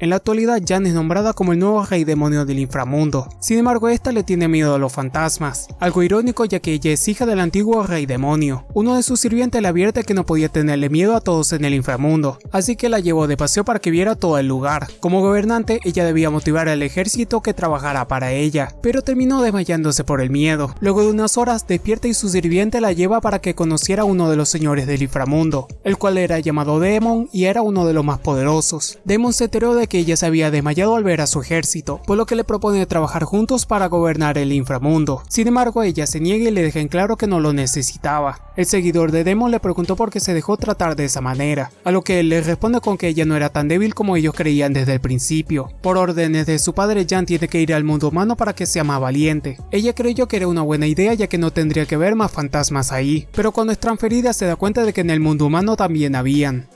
En la actualidad Jan es nombrada como el nuevo rey demonio del inframundo, sin embargo esta le tiene miedo a los fantasmas, algo irónico ya que ella es hija del antiguo rey demonio. Uno de sus sirvientes le advierte que no podía tenerle miedo a todos en el inframundo, así que la llevó de paseo para que viera todo el lugar. Como gobernante ella debía motivar al ejército que trabajara para ella, pero terminó desmayándose por el miedo. Luego de unas horas despierta y su sirviente la lleva para que conociera a uno de los señores del inframundo, el cual era llamado Demon y era uno de los más poderosos. Demon se enteró de que ella se había desmayado al ver a su ejército, por lo que le propone trabajar juntos para gobernar el inframundo. Sin embargo ella se niega y le deja en claro que no lo necesitaba. El seguidor de Demon le preguntó por qué se dejó tratar de esa manera, a lo que él le responde con que ella no era tan débil como ellos creían desde el principio. Por órdenes de su padre Jan tiene que ir al mundo humano para que sea más valiente. Ella creyó que era una buena idea ya que no tendría que ver más fantasmas ahí, pero cuando es transferida se da cuenta de que en el mundo humano también habían.